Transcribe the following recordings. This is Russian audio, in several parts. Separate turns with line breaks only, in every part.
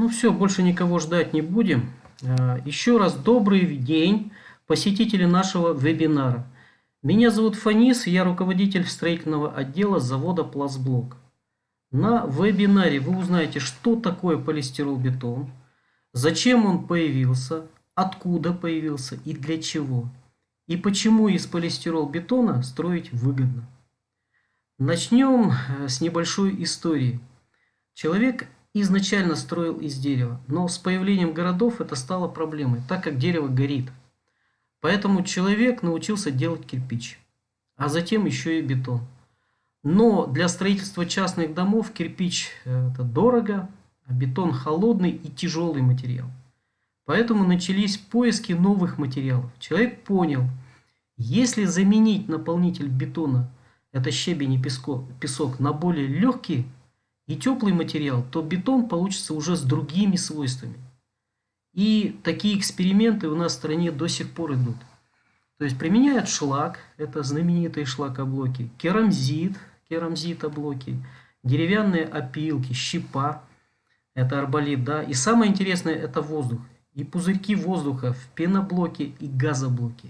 Ну все, больше никого ждать не будем. А, еще раз добрый день, посетители нашего вебинара. Меня зовут Фанис, я руководитель строительного отдела завода Пластблок. На вебинаре вы узнаете, что такое полистирол-бетон, зачем он появился, откуда появился и для чего, и почему из полистирол-бетона строить выгодно. Начнем э, с небольшой истории. Человек изначально строил из дерева, но с появлением городов это стало проблемой, так как дерево горит. Поэтому человек научился делать кирпич, а затем еще и бетон. Но для строительства частных домов кирпич э, это дорого, а бетон холодный и тяжелый материал. Поэтому начались поиски новых материалов. Человек понял, если заменить наполнитель бетона, это щебень и песок, песок на более легкий и теплый материал, то бетон получится уже с другими свойствами. И такие эксперименты у нас в стране до сих пор идут. То есть применяют шлак, это знаменитые шлакоблоки, керамзит, керамзитоблоки, деревянные опилки, щепа, это арболит, да. И самое интересное это воздух. И пузырьки воздуха в пеноблоке и газоблоке.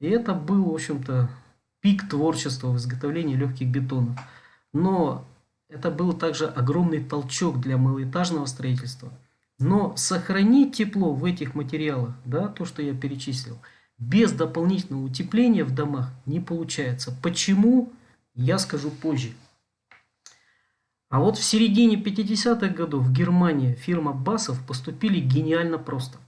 И это был, в общем-то, пик творчества в изготовлении легких бетонов. Но это был также огромный толчок для малоэтажного строительства. Но сохранить тепло в этих материалах, да, то, что я перечислил, без дополнительного утепления в домах не получается. Почему, я скажу позже. А вот в середине 50-х годов в Германии фирма Басов поступили гениально просто.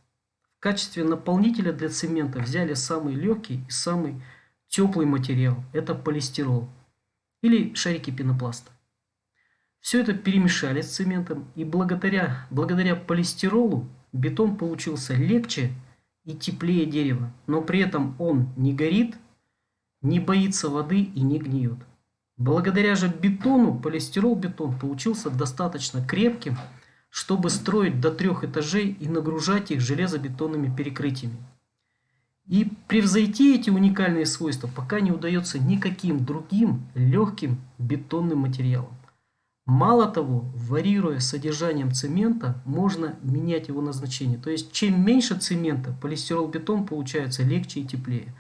В качестве наполнителя для цемента взяли самый легкий и самый теплый материал. Это полистирол или шарики пенопласта. Все это перемешали с цементом, и благодаря, благодаря полистиролу бетон получился легче и теплее дерева, но при этом он не горит, не боится воды и не гниет. Благодаря же бетону полистирол-бетон получился достаточно крепким, чтобы строить до трех этажей и нагружать их железобетонными перекрытиями. И превзойти эти уникальные свойства пока не удается никаким другим легким бетонным материалом. Мало того, варьируя содержанием цемента, можно менять его назначение. То есть, чем меньше цемента, полистирол-бетон получается легче и теплее.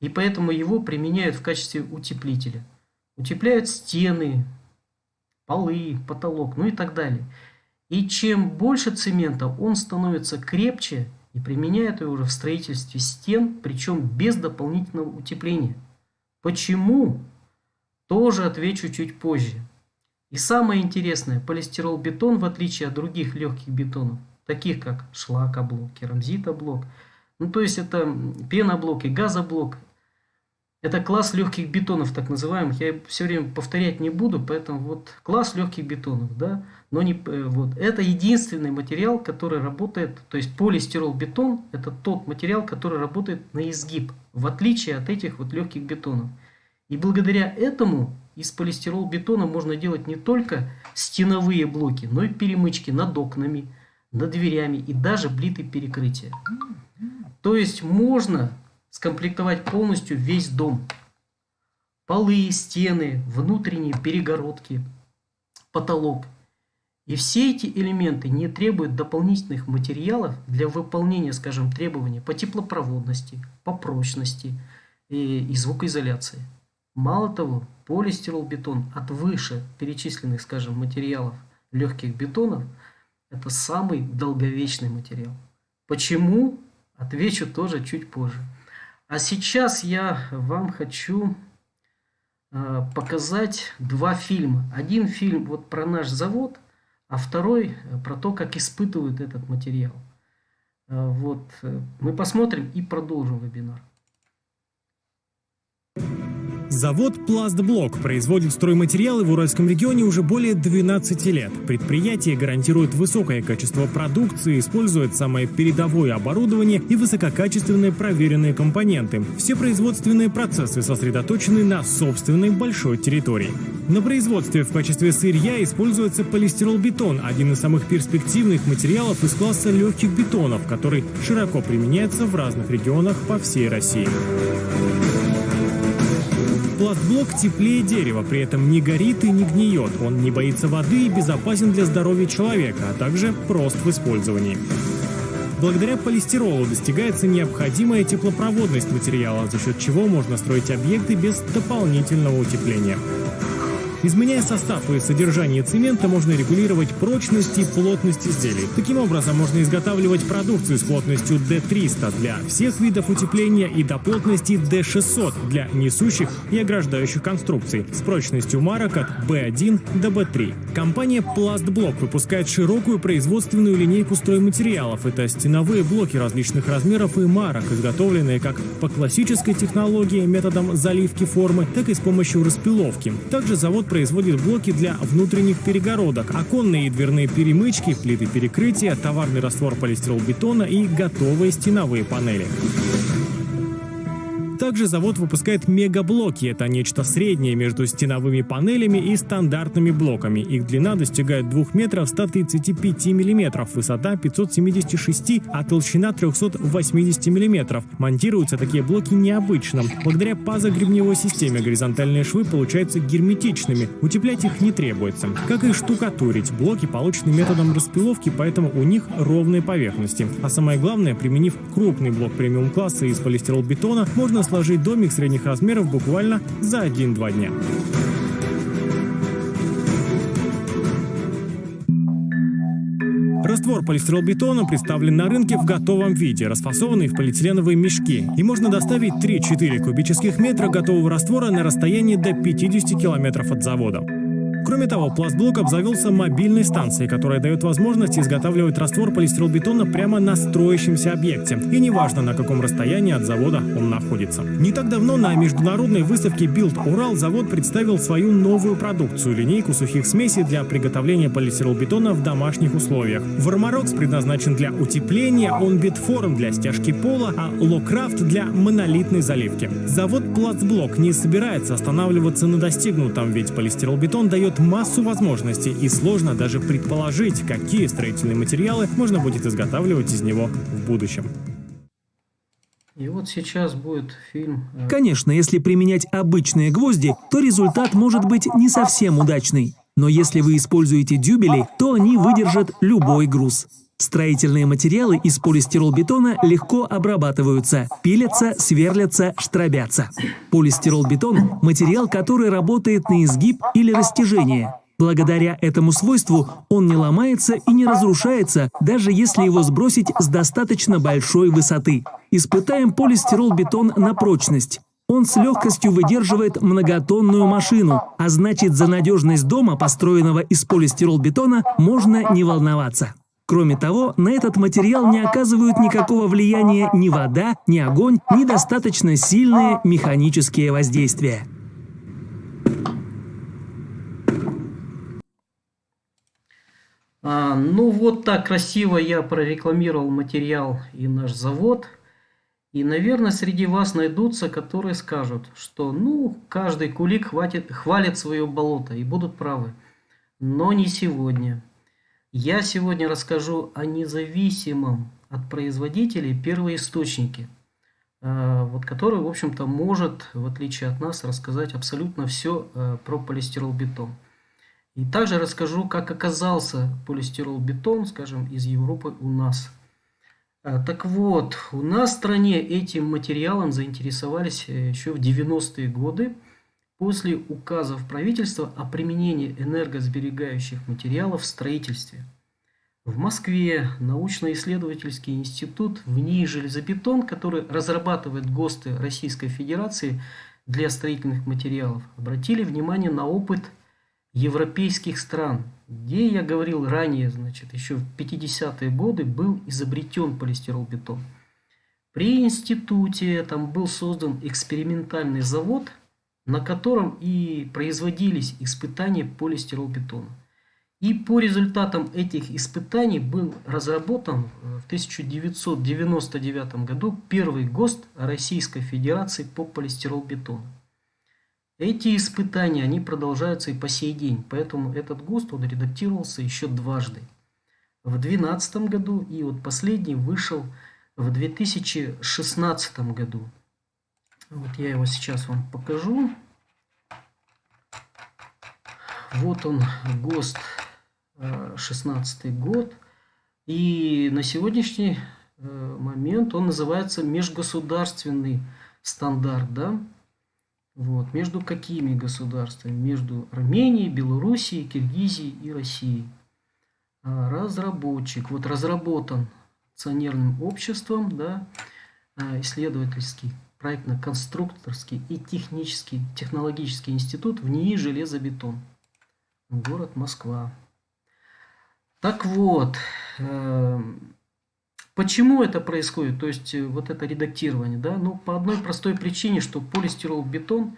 И поэтому его применяют в качестве утеплителя. Утепляют стены, полы, потолок, ну и так далее. И чем больше цемента, он становится крепче и применяют его уже в строительстве стен, причем без дополнительного утепления. Почему? Тоже отвечу чуть позже. И самое интересное, полистирол-бетон, в отличие от других легких бетонов, таких как шлакоблок, керамзитоблок, ну то есть это пеноблок и газоблок, это класс легких бетонов, так называемых. Я все время повторять не буду, поэтому вот класс легких бетонов, да. Но не, э, вот, это единственный материал, который работает, то есть полистирол-бетон, это тот материал, который работает на изгиб, в отличие от этих вот легких бетонов. И благодаря этому из полистирол-бетона можно делать не только стеновые блоки, но и перемычки над окнами, над дверями и даже плиты перекрытия. То есть можно скомплектовать полностью весь дом. Полы, стены, внутренние перегородки, потолок. И все эти элементы не требуют дополнительных материалов для выполнения, скажем, требований по теплопроводности, по прочности и, и звукоизоляции. Мало того, полистирол-бетон от выше перечисленных, скажем, материалов легких бетонов – это самый долговечный материал. Почему? Отвечу тоже чуть позже. А сейчас я вам хочу э, показать два фильма. Один фильм вот про наш завод, а второй про то, как испытывают этот материал. Э, вот мы посмотрим и продолжим вебинар.
Завод «Пластблок» производит стройматериалы в Уральском регионе уже более 12 лет. Предприятие гарантирует высокое качество продукции, использует самое передовое оборудование и высококачественные проверенные компоненты. Все производственные процессы сосредоточены на собственной большой территории. На производстве в качестве сырья используется полистирол-бетон, один из самых перспективных материалов из класса легких бетонов, который широко применяется в разных регионах по всей России. Пластблок теплее дерева, при этом не горит и не гниет. Он не боится воды и безопасен для здоровья человека, а также прост в использовании. Благодаря полистиролу достигается необходимая теплопроводность материала, за счет чего можно строить объекты без дополнительного утепления. Изменяя состав и содержание цемента, можно регулировать прочность и плотность изделий. Таким образом, можно изготавливать продукцию с плотностью D300 для всех видов утепления и до плотности D600 для несущих и ограждающих конструкций с прочностью марок от B1 до B3. Компания Plastblock выпускает широкую производственную линейку стройматериалов. Это стеновые блоки различных размеров и марок, изготовленные как по классической технологии методом заливки формы, так и с помощью распиловки. Также завод производит блоки для внутренних перегородок, оконные и дверные перемычки, плиты перекрытия, товарный раствор полистиролбетона и готовые стеновые панели. Также завод выпускает мегаблоки. Это нечто среднее между стеновыми панелями и стандартными блоками. Их длина достигает 2 метров 135 миллиметров, высота 576, а толщина 380 миллиметров. Монтируются такие блоки необычно. Благодаря пазогребневой системе горизонтальные швы получаются герметичными. Утеплять их не требуется. Как и штукатурить. Блоки получены методом распиловки, поэтому у них ровные поверхности. А самое главное, применив крупный блок премиум-класса из полистиролбетона, можно сложить домик средних размеров буквально за 1-2 дня. Раствор полистиролбетона представлен на рынке в готовом виде, расфасованный в полиэтиленовые мешки. И можно доставить 3-4 кубических метра готового раствора на расстоянии до 50 километров от завода. Кроме того, пластблок обзавелся мобильной станцией, которая дает возможность изготавливать раствор полистиролбетона прямо на строящемся объекте. И неважно, на каком расстоянии от завода он находится. Не так давно на международной выставке Build Урал завод представил свою новую продукцию – линейку сухих смесей для приготовления полистиролбетона в домашних условиях. Вармарокс предназначен для утепления, Onbitform для стяжки пола, а Локрафт для монолитной заливки. Завод Пластблок не собирается останавливаться на достигнутом, ведь полистиролбетон дает дает массу возможностей и сложно даже предположить, какие строительные материалы можно будет изготавливать из него в будущем.
И вот сейчас будет фильм...
Э, Конечно, если применять обычные гвозди, то результат может быть не совсем удачный. Но если вы используете дюбели, то они выдержат любой груз. Строительные материалы из полистиролбетона легко обрабатываются, пилятся, сверлятся, штробятся. Полистиролбетон – материал, который работает на изгиб или растяжение. Благодаря этому свойству он не ломается и не разрушается, даже если его сбросить с достаточно большой высоты. Испытаем полистиролбетон на прочность. Он с легкостью выдерживает многотонную машину, а значит за надежность дома, построенного из полистиролбетона, можно не волноваться. Кроме того, на этот материал не оказывают никакого влияния ни вода, ни огонь, ни достаточно сильные механические воздействия.
А, ну вот так красиво я прорекламировал материал и наш завод. И, наверное, среди вас найдутся, которые скажут, что ну, каждый кулик хватит, хвалит свое болото и будут правы. Но не сегодня. Я сегодня расскажу о независимом от производителей первоисточнике, э, вот который, в общем-то, может, в отличие от нас, рассказать абсолютно все э, про полистиролбетон. И также расскажу, как оказался полистиролбетон, скажем, из Европы у нас. Э, так вот, у нас в стране этим материалом заинтересовались еще в 90-е годы после указов правительства о применении энергосберегающих материалов в строительстве. В Москве научно-исследовательский институт в НИИ «Железобетон», который разрабатывает ГОСТы Российской Федерации для строительных материалов, обратили внимание на опыт европейских стран, где, я говорил ранее, значит, еще в 50-е годы был изобретен полистиролбетон. При институте там был создан экспериментальный завод – на котором и производились испытания полистиролбетона. И по результатам этих испытаний был разработан э, в 1999 году первый ГОСТ Российской Федерации по полистиролбетону. Эти испытания, они продолжаются и по сей день, поэтому этот ГОСТ, он редактировался еще дважды. В 2012 году и вот последний вышел в 2016 году. Вот я его сейчас вам покажу. Вот он, ГОСТ 16 год. И на сегодняшний момент он называется межгосударственный стандарт, да? Вот. Между какими государствами? Между Арменией, Белоруссией, Киргизией и Россией. А, разработчик. Вот разработан акционерным обществом, да, а, исследовательский, проектно-конструкторский и технический, технологический институт в НИИ «Железобетон». Город Москва. Так вот, эм, Почему это происходит? То есть э, вот это редактирование, да? Ну, по одной простой причине, что полистирол-бетон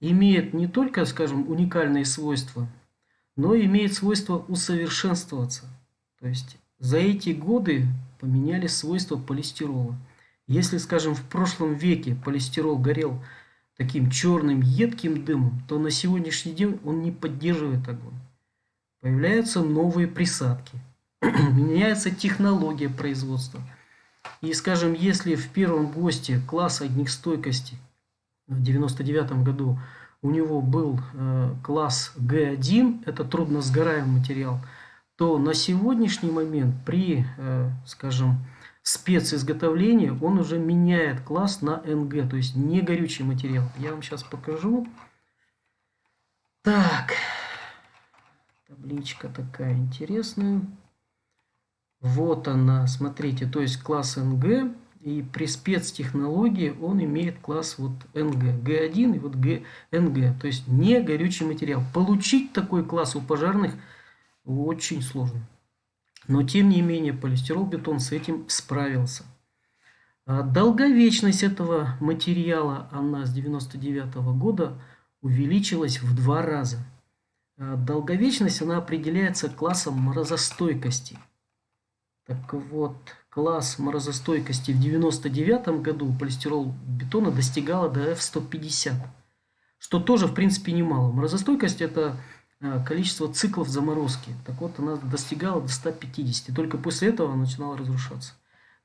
имеет не только, скажем, уникальные свойства, но имеет свойство усовершенствоваться. То есть за эти годы поменялись свойства полистирола. Если, скажем, в прошлом веке полистирол горел таким черным едким дымом, то на сегодняшний день он не поддерживает огонь. Появляются новые присадки – меняется технология производства. И, скажем, если в первом ГОСТе класс огнестойкости в 99 году у него был э, класс Г1, это трудносгораемый материал, то на сегодняшний момент при, э, скажем, специзготовлении он уже меняет класс на НГ, то есть не горючий материал. Я вам сейчас покажу. Так, табличка такая интересная. Вот она, смотрите, то есть класс NG, и при спецтехнологии он имеет класс вот NG, G1 и вот G, NG, то есть не горючий материал. Получить такой класс у пожарных очень сложно. Но тем не менее полистирол-бетон с этим справился. А долговечность этого материала, она с 99 -го года увеличилась в два раза. А долговечность она определяется классом морозостойкости – так вот, класс морозостойкости в 99 году полистирол бетона достигала до F150, что тоже, в принципе, немало. Морозостойкость – это количество циклов заморозки. Так вот, она достигала до 150, только после этого она начинала разрушаться.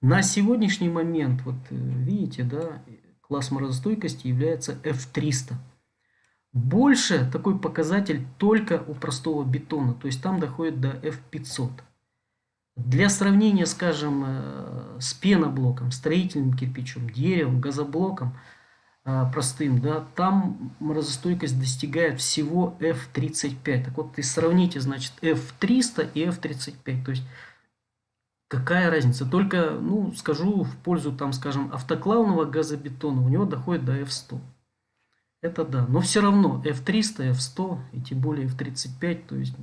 На сегодняшний момент, вот э, видите, да, класс морозостойкости является F300. Больше такой показатель только у простого бетона, то есть там доходит до F500. Для сравнения, скажем, э, с пеноблоком, строительным кирпичом, деревом, газоблоком э, простым, да, там морозостойкость достигает всего F35. Так вот, и сравните, значит, F300 и F35. То есть, какая разница? Только, ну, скажу в пользу, там, скажем, автоклавного газобетона, у него доходит до F100. Это да, но все равно F300, F100 и тем более F35, то есть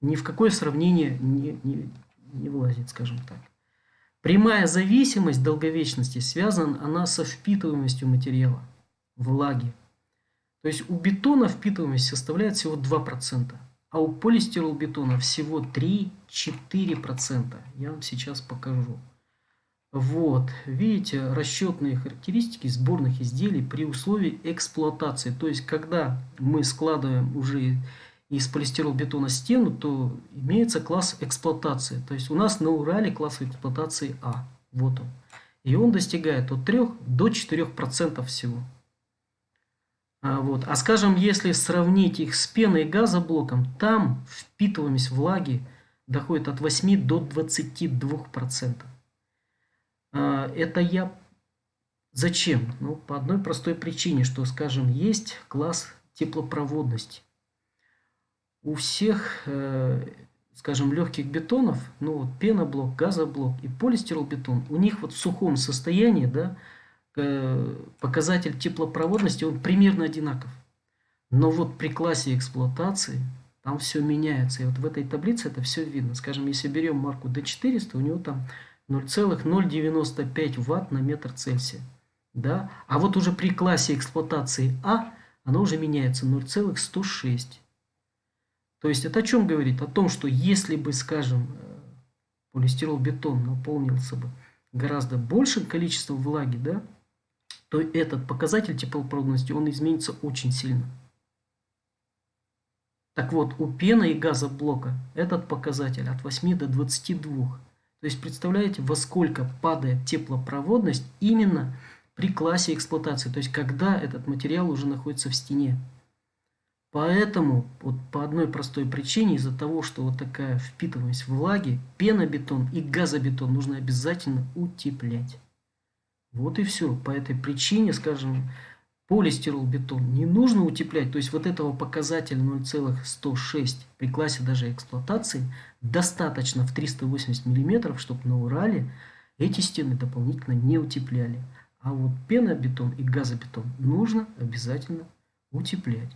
ни в какое сравнение не, не, не влазит, скажем так. Прямая зависимость долговечности связана она со впитываемостью материала, влаги. То есть у бетона впитываемость составляет всего 2%, а у полистиролбетона всего 3-4%. Я вам сейчас покажу. Вот, видите, расчетные характеристики сборных изделий при условии эксплуатации. То есть, когда мы складываем уже из полистиролбетона стену, то имеется класс эксплуатации. То есть у нас на Урале класс эксплуатации А. Вот он. И он достигает от 3 до 4% всего. А, вот. а скажем, если сравнить их с пеной и газоблоком, там впитываемость влаги доходит от 8 до 22%. А, это я... Зачем? Ну, по одной простой причине, что, скажем, есть класс теплопроводности у всех, э, скажем, легких бетонов, ну вот пеноблок, газоблок и полистиролбетон, у них вот в сухом состоянии, да, э, показатель теплопроводности, он примерно одинаков. Но вот при классе эксплуатации там все меняется. И вот в этой таблице это все видно. Скажем, если берем марку D400, у него там 0,095 ватт на метр Цельсия. Да? А вот уже при классе эксплуатации А оно уже меняется 0,106. То есть это о чем говорит? О том, что если бы, скажем, э, полистирол-бетон наполнился бы гораздо большим количеством влаги, да, то этот показатель теплопроводности, он изменится очень сильно. Так вот, у пены и газоблока этот показатель от 8 до 22. То есть, представляете, во сколько падает теплопроводность именно при классе эксплуатации, то есть, когда этот материал уже находится в стене. Поэтому вот по одной простой причине, из-за того, что вот такая впитываемость влаги, пенобетон и газобетон нужно обязательно утеплять. Вот и все. По этой причине, скажем, полистиролбетон не нужно утеплять. То есть вот этого показателя 0,106 при классе даже эксплуатации достаточно в 380 мм, чтобы на Урале эти стены дополнительно не утепляли. А вот пенобетон и газобетон нужно обязательно утеплять.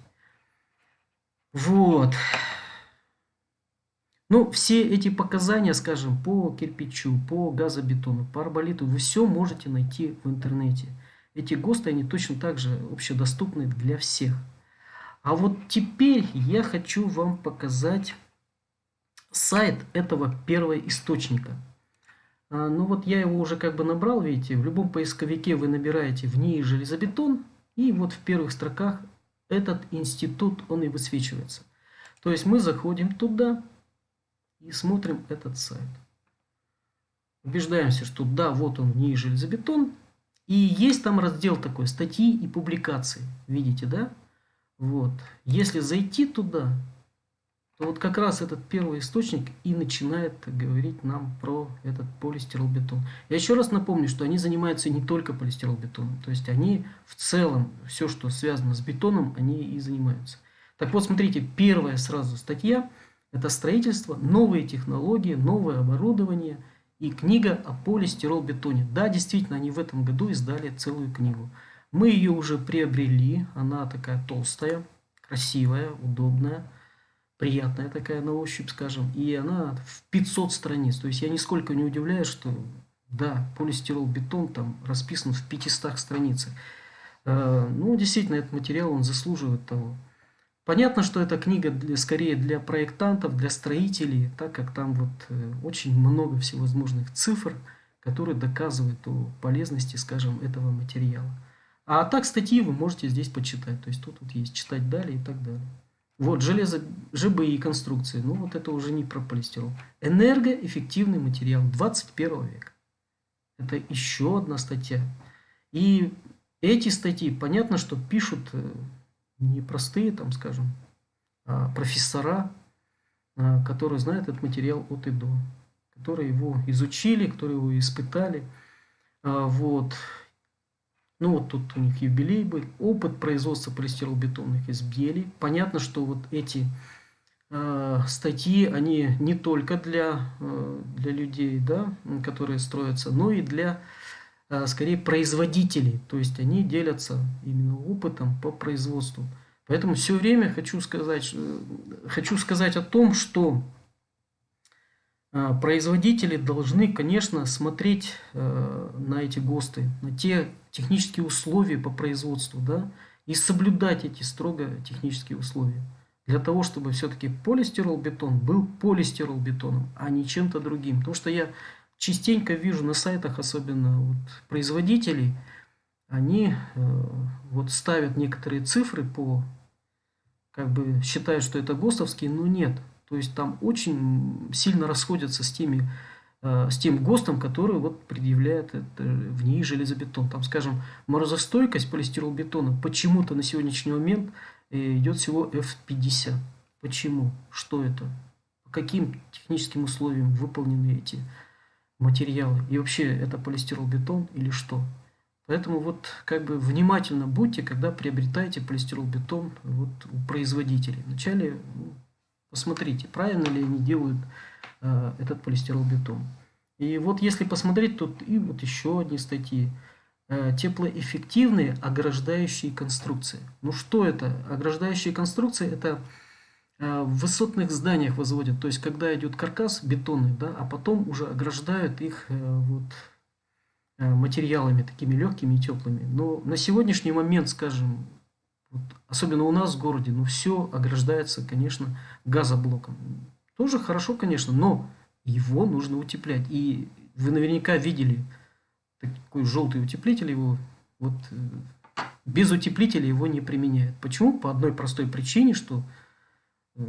Вот. Ну, все эти показания, скажем, по кирпичу, по газобетону, по арболиту, вы все можете найти в интернете. Эти ГОСТы, они точно так же общедоступны для всех. А вот теперь я хочу вам показать сайт этого первого источника. А, ну вот я его уже как бы набрал, видите, в любом поисковике вы набираете в ней железобетон, и вот в первых строках этот институт, он и высвечивается. То есть мы заходим туда и смотрим этот сайт. Убеждаемся, что да, вот он, НИИ железобетон. И есть там раздел такой, статьи и публикации. Видите, да? Вот. Если зайти туда, то вот как раз этот первый источник и начинает говорить нам про этот полистиролбетон. Я еще раз напомню, что они занимаются не только полистиролбетоном, то есть они в целом, все, что связано с бетоном, они и занимаются. Так вот, смотрите, первая сразу статья – это строительство, новые технологии, новое оборудование и книга о полистиролбетоне. Да, действительно, они в этом году издали целую книгу. Мы ее уже приобрели, она такая толстая, красивая, удобная – приятная такая на ощупь, скажем, и она в 500 страниц. То есть я нисколько не удивляюсь, что да, полистирол бетон там расписан в 500 страницах. Э, ну, действительно, этот материал, он заслуживает того. Понятно, что эта книга для, скорее для проектантов, для строителей, так как там вот э, очень много всевозможных цифр, которые доказывают о полезности, скажем, этого материала. А так статьи вы можете здесь почитать. То есть тут вот есть читать далее и так далее. Вот, железо, ЖБИ конструкции. Ну, вот это уже не про полистирол. Энергоэффективный материал 21 века. Это еще одна статья. И эти статьи, понятно, что пишут э, не простые, там, скажем, а профессора, а, которые знают этот материал от и до, которые его изучили, которые его испытали. А, вот. Ну вот тут у них юбилей был. Опыт производства полистиролбетонных изделий. Понятно, что вот эти э, статьи, они не только для, э, для людей, да, которые строятся, но и для, э, скорее, производителей. То есть они делятся именно опытом по производству. Поэтому все время хочу сказать, э, хочу сказать о том, что производители должны, конечно, смотреть э, на эти ГОСТы, на те технические условия по производству, да, и соблюдать эти строго технические условия. Для того, чтобы все-таки полистиролбетон был полистиролбетоном, а не чем-то другим. Потому что я частенько вижу на сайтах, особенно вот производителей, они э, вот ставят некоторые цифры по, как бы считают, что это ГОСТовские, но нет. То есть там очень сильно расходятся с теми э, с тем ГОСТом, который вот предъявляет это в ней железобетон. Там, скажем, морозостойкость полистиролбетона почему-то на сегодняшний момент э, идет всего F50. Почему? Что это? По каким техническим условиям выполнены эти материалы? И вообще это полистиролбетон или что? Поэтому вот как бы внимательно будьте, когда приобретаете полистиролбетон вот у производителей. Вначале ну, Посмотрите, правильно ли они делают э, этот полистиролбетон. И вот если посмотреть, тут и вот еще одни статьи. Э, теплоэффективные ограждающие конструкции. Ну что это? Ограждающие конструкции это э, в высотных зданиях возводят. То есть когда идет каркас бетонный, да, а потом уже ограждают их э, вот, э, материалами такими легкими и теплыми. Но на сегодняшний момент, скажем, вот, особенно у нас в городе, ну все ограждается, конечно, газоблоком. Тоже хорошо, конечно, но его нужно утеплять. И вы наверняка видели такой желтый утеплитель, его вот э, без утеплителя его не применяют. Почему? По одной простой причине, что э,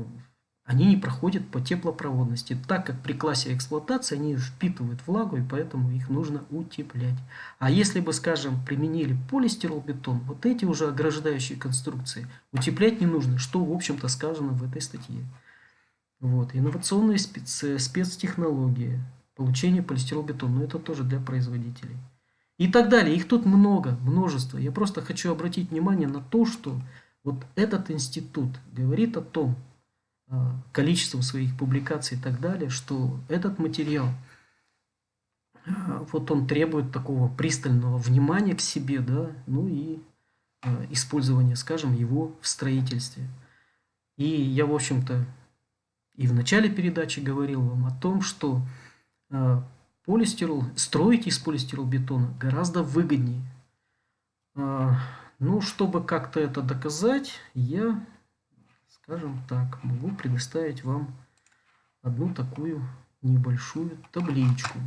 они не проходят по теплопроводности, так как при классе эксплуатации они впитывают влагу, и поэтому их нужно утеплять. А если бы, скажем, применили полистиролбетон, вот эти уже ограждающие конструкции утеплять не нужно, что, в общем-то, сказано в этой статье. Вот. Инновационные спец, спецтехнологии, получение полистиролбетона, но это тоже для производителей. И так далее. Их тут много, множество. Я просто хочу обратить внимание на то, что вот этот институт говорит о том, количеством своих публикаций и так далее, что этот материал, а, вот он требует такого пристального внимания к себе, да, ну и а, использования, скажем, его в строительстве. И я, в общем-то, и в начале передачи говорил вам о том, что полистирол, строить из полистиролбетона гораздо выгоднее. Ну, чтобы как-то это доказать, я скажем так, могу предоставить вам одну такую небольшую табличку.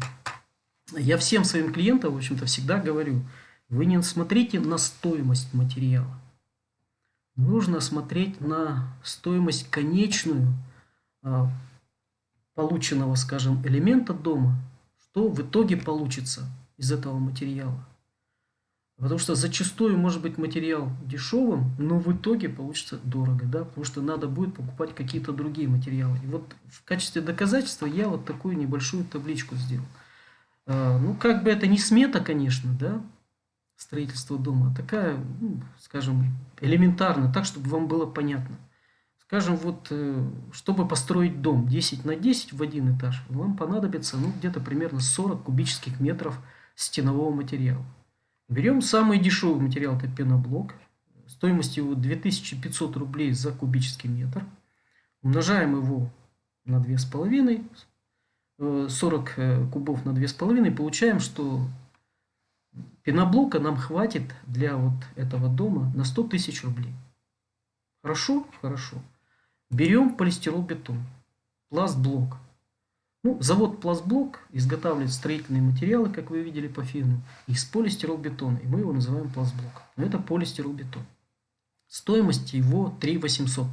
Я всем своим клиентам, в общем-то, всегда говорю, вы не смотрите на стоимость материала. Нужно смотреть на стоимость конечную а, полученного, скажем, элемента дома, что в итоге получится из этого материала. Потому что зачастую может быть материал дешевым, но в итоге получится дорого, да, потому что надо будет покупать какие-то другие материалы. И вот в качестве доказательства я вот такую небольшую табличку сделал. А, ну, как бы это не смета, конечно, да, строительство дома, а такая, ну, скажем, элементарно, так, чтобы вам было понятно. Скажем, вот, э, чтобы построить дом 10 на 10 в один этаж, вам понадобится, ну, где-то примерно 40 кубических метров стенового материала. Берем самый дешевый материал, это пеноблок. Стоимость его 2500 рублей за кубический метр. Умножаем его на 2,5, 40 э, э, кубов на 2,5, получаем, что пеноблока нам хватит для вот этого дома на 100 тысяч рублей. Хорошо? Хорошо. Берем полистиролбетон, пластблок. Ну, завод Пластблок изготавливает строительные материалы, как вы видели по фильму, из полистиролбетона, и мы его называем Пластблок. Но это полистиролбетон. Стоимость его 3 800.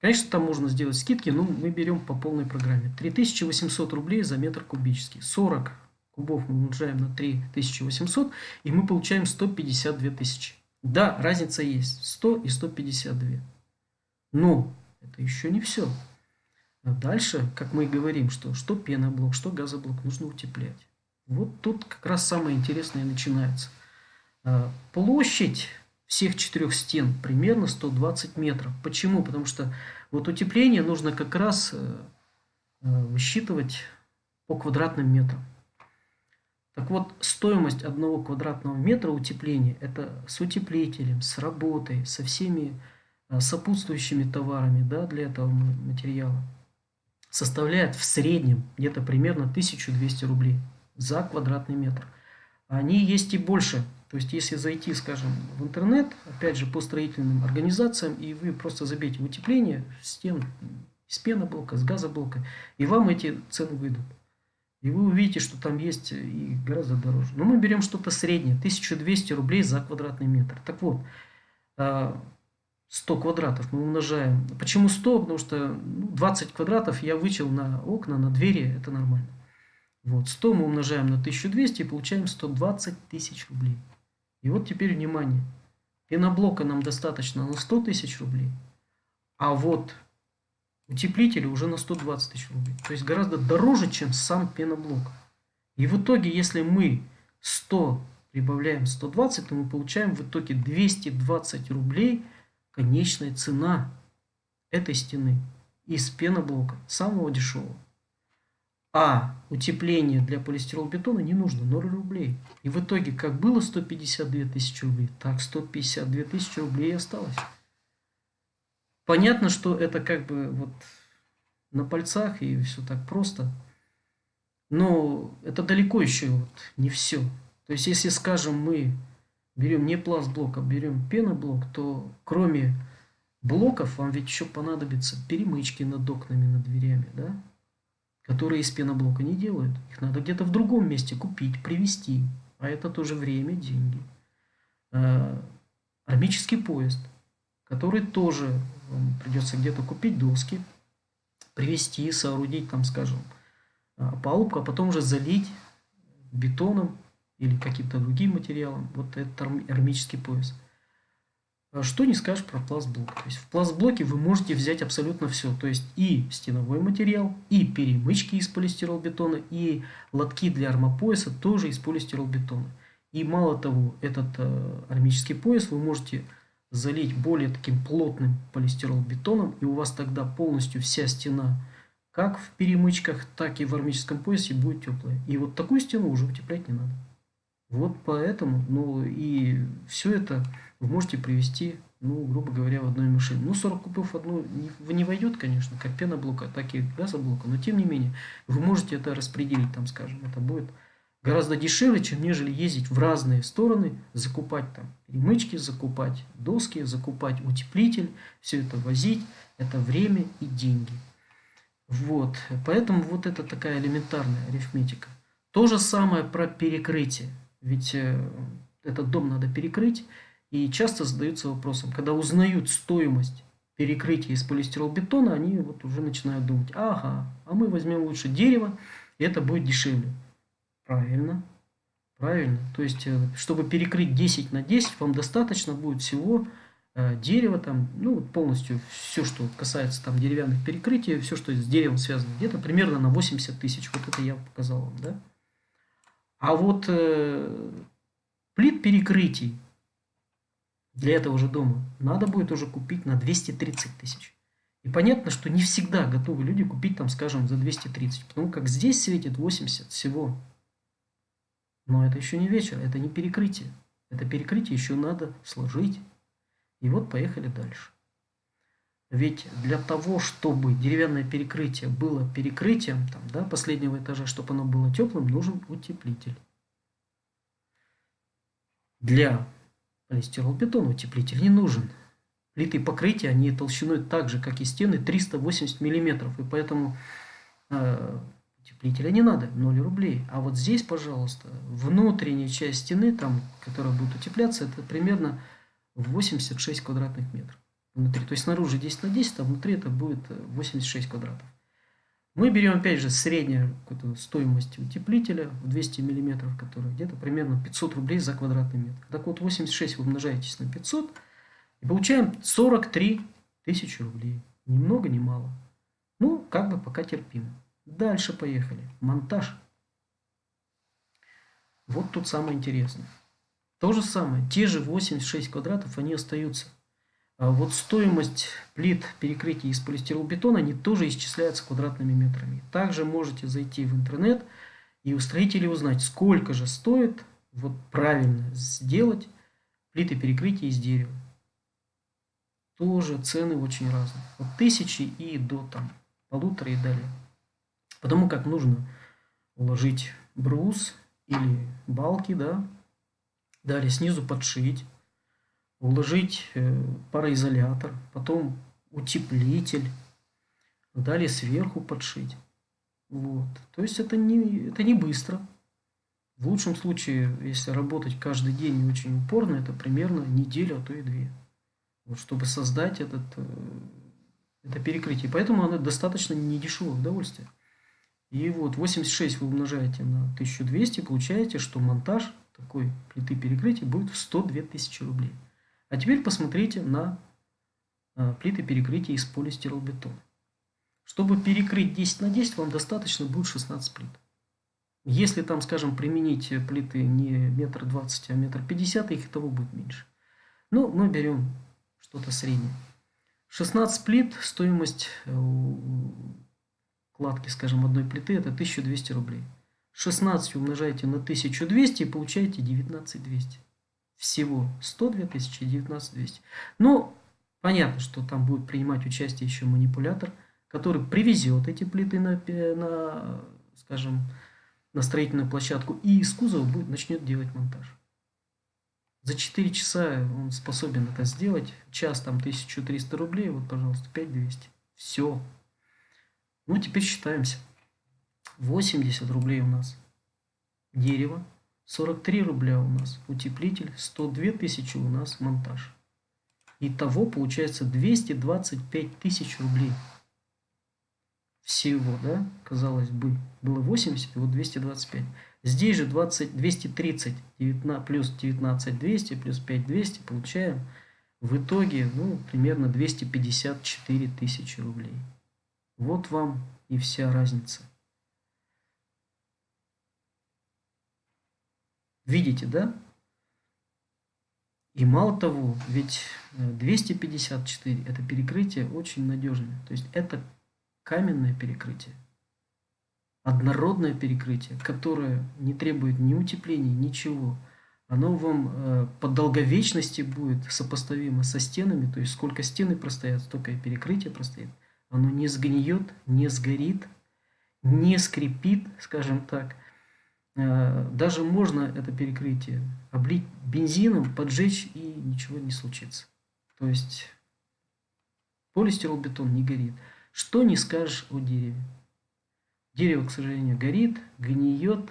Конечно, там можно сделать скидки, но мы берем по полной программе. 3800 рублей за метр кубический. 40 кубов мы умножаем на 3800, и мы получаем 152 тысячи. Да, разница есть. 100 и 152. Но это еще не все. А дальше, как мы и говорим, что, что пеноблок, что газоблок нужно утеплять. Вот тут как раз самое интересное начинается. А, площадь всех четырех стен примерно 120 метров. Почему? Потому что вот утепление нужно как раз э, э, высчитывать по квадратным метрам. Так вот, стоимость одного квадратного метра утепления – это с утеплителем, с работой, со всеми э, сопутствующими товарами да, для этого материала составляет в среднем где-то примерно 1200 рублей за квадратный метр. Они есть и больше. То есть, если зайти, скажем, в интернет, опять же, по строительным организациям, и вы просто забейте утепление стен из пеноблока, с газоблока, и вам эти цены выйдут. И вы увидите, что там есть и гораздо дороже. Но мы берем что-то среднее, 1200 рублей за квадратный метр. Так вот, а, 100 квадратов мы умножаем. Почему 100? Потому что 20 ну, квадратов я вычел на окна, на двери, это нормально. Вот, 100 мы умножаем на 1200 и получаем 120 тысяч рублей. И вот теперь внимание. Пеноблока нам достаточно на 100 тысяч рублей, а вот утеплители уже на 120 тысяч рублей. То есть гораздо дороже, чем сам пеноблок. И в итоге, если мы 100 прибавляем 120, то мы получаем в итоге 220 рублей – конечная цена этой стены из пеноблока, самого дешевого. А утепление для полистиролбетона не нужно, 0 рублей. И в итоге, как было 152 тысячи рублей, так 152 тысячи рублей и осталось. Понятно, что это как бы вот на пальцах и все так просто. Но это далеко еще вот не все. То есть, если, скажем, мы берем не пластблок, а берем пеноблок, то кроме блоков вам ведь еще понадобятся перемычки над окнами, над дверями, да? которые из пеноблока не делают. Их надо где-то в другом месте купить, привезти. А это тоже время, деньги. А, армический поезд, который тоже вам придется где-то купить доски, привести, соорудить там, скажем, а, палубку, а потом уже залить бетоном или каким-то другим материалом вот этот армический пояс. А что не скажешь про пластблок. То есть в пластблоке вы можете взять абсолютно все. То есть и стеновой материал, и перемычки из полистиролбетона, и лотки для армопояса тоже из полистиролбетона. И мало того, этот э, армический пояс вы можете залить более таким плотным полистиролбетоном, и у вас тогда полностью вся стена, как в перемычках, так и в армическом поясе, будет теплая. И вот такую стену уже утеплять не надо. Вот поэтому, ну и все это вы можете привести, ну, грубо говоря, в одной машине. Ну, 40 кубов в одну не, не войдет, конечно, как пеноблока, так и газоблока, но тем не менее, вы можете это распределить, там, скажем, это будет гораздо дешевле, чем нежели ездить в разные стороны, закупать там перемычки, закупать доски, закупать утеплитель, все это возить, это время и деньги. Вот, поэтому вот это такая элементарная арифметика. То же самое про перекрытие. Ведь э, этот дом надо перекрыть. И часто задаются вопросом, когда узнают стоимость перекрытия из полистиролбетона, они вот уже начинают думать, ага, а мы возьмем лучше дерево, и это будет дешевле. Правильно, правильно. То есть, э, чтобы перекрыть 10 на 10, вам достаточно будет всего э, дерева, там, ну, полностью все, что касается там деревянных перекрытий, все, что с деревом связано, где-то примерно на 80 тысяч. Вот это я показал вам, да? А вот э, плит перекрытий для этого же дома надо будет уже купить на 230 тысяч. И понятно, что не всегда готовы люди купить там, скажем, за 230, потому как здесь светит 80 всего. Но это еще не вечер, это не перекрытие. Это перекрытие еще надо сложить. И вот поехали дальше. Ведь для того, чтобы деревянное перекрытие было перекрытием там, да, последнего этажа, чтобы оно было теплым, нужен утеплитель. Для полистиролбетона утеплитель не нужен. Плиты покрытия, они толщиной так же, как и стены, 380 мм. И поэтому э, утеплителя не надо, 0 рублей. А вот здесь, пожалуйста, внутренняя часть стены, там, которая будет утепляться, это примерно 86 квадратных метров внутри. То есть снаружи 10 на 10, а внутри это будет 86 э, квадратов. Мы берем, опять же, среднюю стоимость утеплителя в 200 мм, которая где-то примерно 500 рублей за квадратный метр. Так вот, 86 вы умножаетесь на 500 и получаем 43 тысячи рублей. Ни много, ни мало. Ну, как бы пока терпимо. Дальше поехали. Монтаж. Вот тут самое интересное. То же самое. Те же 86 квадратов, они остаются. А вот стоимость плит перекрытия из полистиролбетона, они тоже исчисляются квадратными метрами. Также можете зайти в интернет и у строителей узнать, сколько же стоит вот правильно сделать плиты перекрытия из дерева. Тоже цены очень разные. От тысячи и до там полутора и далее. Потому как нужно уложить брус или балки, да, далее снизу подшить, уложить э, пароизолятор, потом утеплитель, далее сверху подшить. Вот. То есть это не, это не быстро. В лучшем случае, если работать каждый день и очень упорно, это примерно неделю, а то и две. Вот, чтобы создать этот, э, это перекрытие. Поэтому оно достаточно недешевое удовольствие. И вот 86 вы умножаете на 1200, получаете, что монтаж такой плиты перекрытия будет в 102 тысячи рублей. А теперь посмотрите на а, плиты перекрытия из полистиролбетона. Чтобы перекрыть 10 на 10, вам достаточно будет 16 плит. Если там, скажем, применить плиты не метр двадцать, а метр пятьдесят, их того будет меньше. Ну, мы берем что-то среднее. 16 плит, стоимость э, кладки, скажем, одной плиты, это 1200 рублей. 16 умножаете на 1200 и получаете 19200 всего 102 тысячи 19 200. Но понятно, что там будет принимать участие еще манипулятор, который привезет эти плиты на, на скажем, на строительную площадку и из кузова будет, начнет делать монтаж. За 4 часа он способен это сделать. Час там 1300 рублей, вот, пожалуйста, 5200. Все. Ну, теперь считаемся. 80 рублей у нас дерево, 43 рубля у нас утеплитель, 102 тысячи у нас монтаж. Итого получается 225 тысяч рублей. всего, да, казалось бы, было 80, и вот 225. Здесь же 20, 230 19, плюс 19 200 плюс 5 200 получаем в итоге ну, примерно 254 тысячи рублей. Вот вам и вся разница. Видите, да? И мало того, ведь 254 это перекрытие очень надежное. То есть это каменное перекрытие. Однородное перекрытие, которое не требует ни утепления, ничего. Оно вам э, по долговечности будет сопоставимо со стенами, то есть сколько стены простоят, столько и перекрытие простоит. Оно не сгниет, не сгорит, не скрипит, скажем так. Э, даже можно это перекрытие облить бензином, поджечь и ничего не случится. То есть полистиролбетон не горит. Что не скажешь о дереве. Дерево, к сожалению, горит, гниет.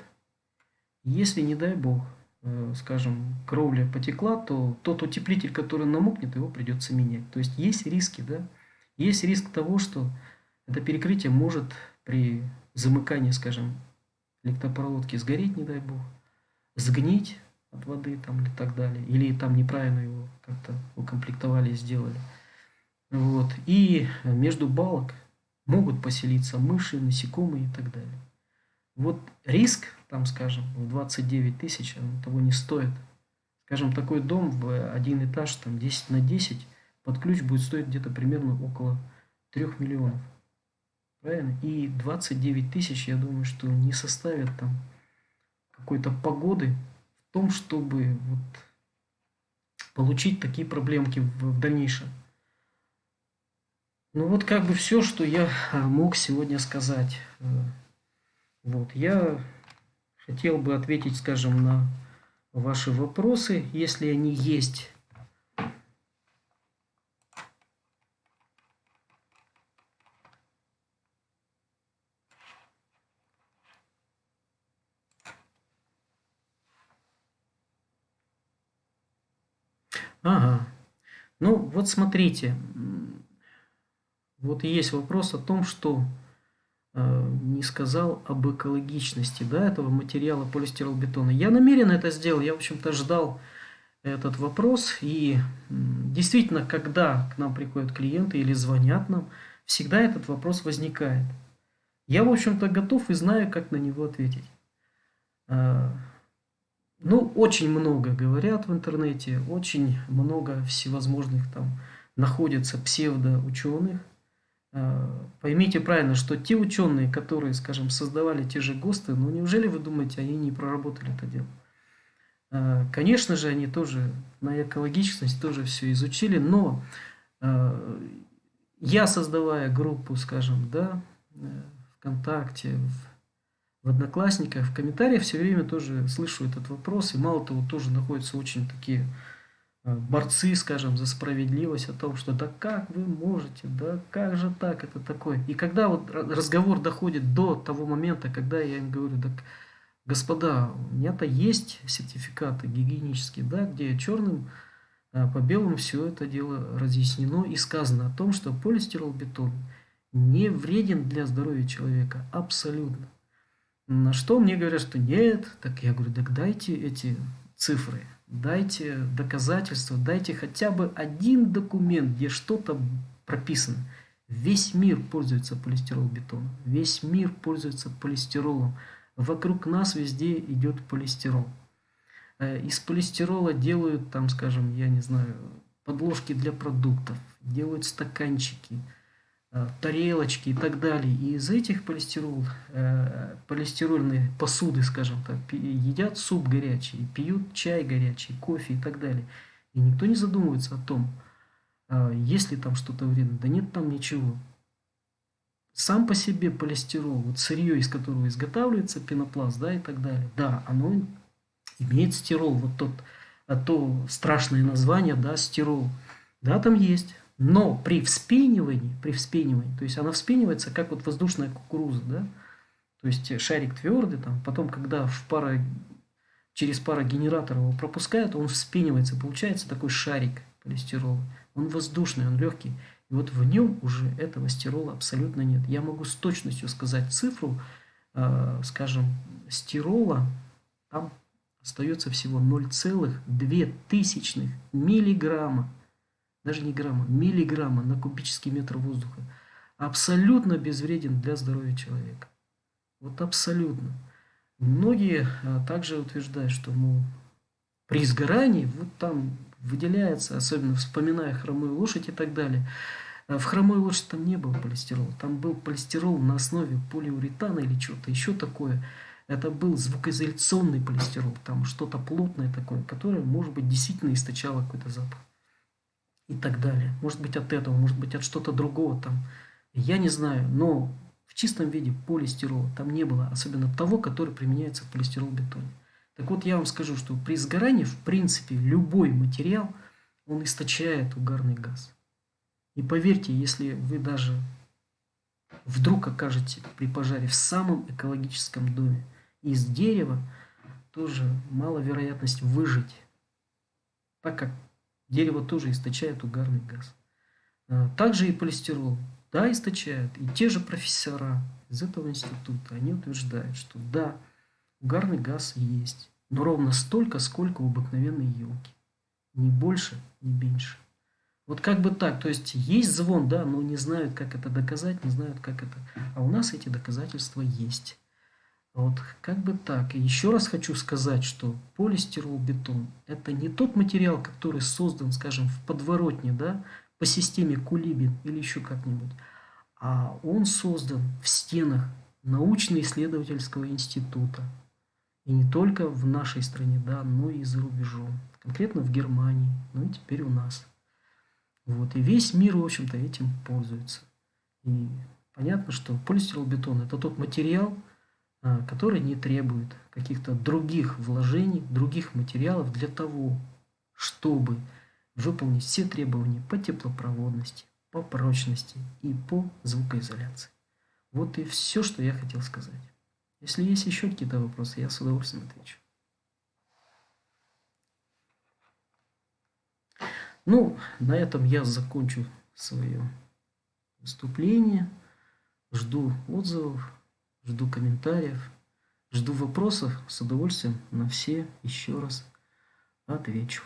Если, не дай бог, э, скажем, кровля потекла, то тот утеплитель, который намокнет, его придется менять. То есть есть риски, да? Есть риск того, что это перекрытие может при замыкании, скажем, электропроводки сгореть, не дай бог, сгнить от воды там или так далее, или там неправильно его как-то укомплектовали и сделали. Вот. И между балок могут поселиться мыши, насекомые и так далее. Вот риск, там, скажем, в 29 тысяч, того не стоит. Скажем, такой дом в один этаж, там 10 на 10, под ключ будет стоить где-то примерно около 3 миллионов. Правильно? И 29 тысяч, я думаю, что не составит там какой-то погоды в том, чтобы вот получить такие проблемки в, в дальнейшем. Ну вот как бы все, что я а, мог сегодня сказать. Э, вот, я хотел бы ответить, скажем, на ваши вопросы, если они есть. Ага. Ну, вот смотрите, вот есть вопрос о том, что э, не сказал об экологичности да, этого материала полистиролбетона. Я намеренно это сделал, я, в общем-то, ждал этот вопрос. И действительно, когда к нам приходят клиенты или звонят нам, всегда этот вопрос возникает. Я, в общем-то, готов и знаю, как на него ответить. Ну, очень много говорят в интернете, очень много всевозможных там находится псевдоученых, Э, поймите правильно, что те ученые, которые, скажем, создавали те же ГОСТы, ну неужели вы думаете, они не проработали это дело? Э, конечно же, они тоже на экологичность тоже все изучили, но э, я, создавая группу, скажем, да, ВКонтакте, в, в Одноклассниках, в комментариях все время тоже слышу этот вопрос, и мало того, тоже находятся очень такие Э, борцы, скажем, за справедливость, о том, что да как вы можете, да как же так, это такое. И когда вот разговор доходит до того момента, когда я им говорю, так, господа, у меня-то есть сертификаты гигиенические, да, где черным э, по белому все это дело разъяснено и сказано о том, что полистиролбетон не вреден для здоровья человека абсолютно. На что мне говорят, что нет, так я говорю, так дайте эти цифры, дайте доказательства, дайте хотя бы один документ, где что-то прописано. Весь мир пользуется полистиролбетоном, весь мир пользуется полистиролом. Вокруг нас везде идет полистирол. Э, из полистирола делают, там, скажем, я не знаю, подложки для продуктов, делают стаканчики – тарелочки и так далее. И из этих полистирол, э, полистирольные посуды, скажем так, едят суп горячий, пьют чай горячий, кофе и так далее. И никто не задумывается о том, э, есть ли там что-то вредное. Да нет там ничего. Сам по себе полистирол, вот сырье, из которого изготавливается пенопласт, да, и так далее, да, оно имеет стирол, вот тот, а то страшное название, да, стирол, да, там есть, но при вспенивании, при вспенивании, то есть она вспенивается, как вот воздушная кукуруза, да, то есть шарик твердый, там, потом, когда в пара, через парогенератор его пропускают, он вспенивается, получается такой шарик полистирола. Он воздушный, он легкий. И вот в нем уже этого стирола абсолютно нет. Я могу с точностью сказать цифру, э, скажем, стирола, там остается всего 0,2 миллиграмма, даже не грамма, миллиграмма на кубический метр воздуха. Абсолютно безвреден для здоровья человека. Вот абсолютно. Многие а, также утверждают, что мол, при сгорании вот там выделяется, особенно вспоминая хромую лошадь и так далее. А в хромой лошади там не было полистирола. Там был полистирол на основе полиуретана или чего-то еще такое. Это был звукоизоляционный полистирол. Там что-то плотное такое, которое, может быть, действительно источало какой-то запах. И так далее. Может быть, от этого, может быть, от что-то другого там. Я не знаю, но в чистом виде полистирола там не было, особенно того, который применяется в полистирол-бетоне. Так вот, я вам скажу, что при сгорании, в принципе, любой материал, он источает угарный газ. И поверьте, если вы даже вдруг окажете при пожаре в самом экологическом доме из дерева, тоже мало вероятность выжить, так как дерево тоже источает угарный газ. А, также и полистирол, да, источает. И те же профессора из этого института, они утверждают, что да, угарный газ есть, но ровно столько, сколько у обыкновенной елки. Ни больше, ни меньше. Вот как бы так, то есть есть звон, да, но не знают, как это доказать, не знают, как это. А у нас эти доказательства есть. Вот как бы так. И еще раз хочу сказать, что полистирол-бетон – это не тот материал, который создан, скажем, в подворотне, да, по системе Кулибин или еще как-нибудь, а он создан в стенах научно-исследовательского института. И не только в нашей стране, да, но и за рубежом. Конкретно в Германии, ну и теперь у нас. Вот, и весь мир, в общем-то, этим пользуется. И понятно, что полистиролбетон – это тот материал, а, который не требует каких-то других вложений, других материалов для того, чтобы выполнить все требования по теплопроводности, по прочности и по звукоизоляции. Вот и все, что я хотел сказать. Если есть еще какие-то вопросы, я с удовольствием отвечу. Ну, на этом я закончу свое выступление. Жду отзывов, жду комментариев, жду вопросов. С удовольствием на все еще раз отвечу.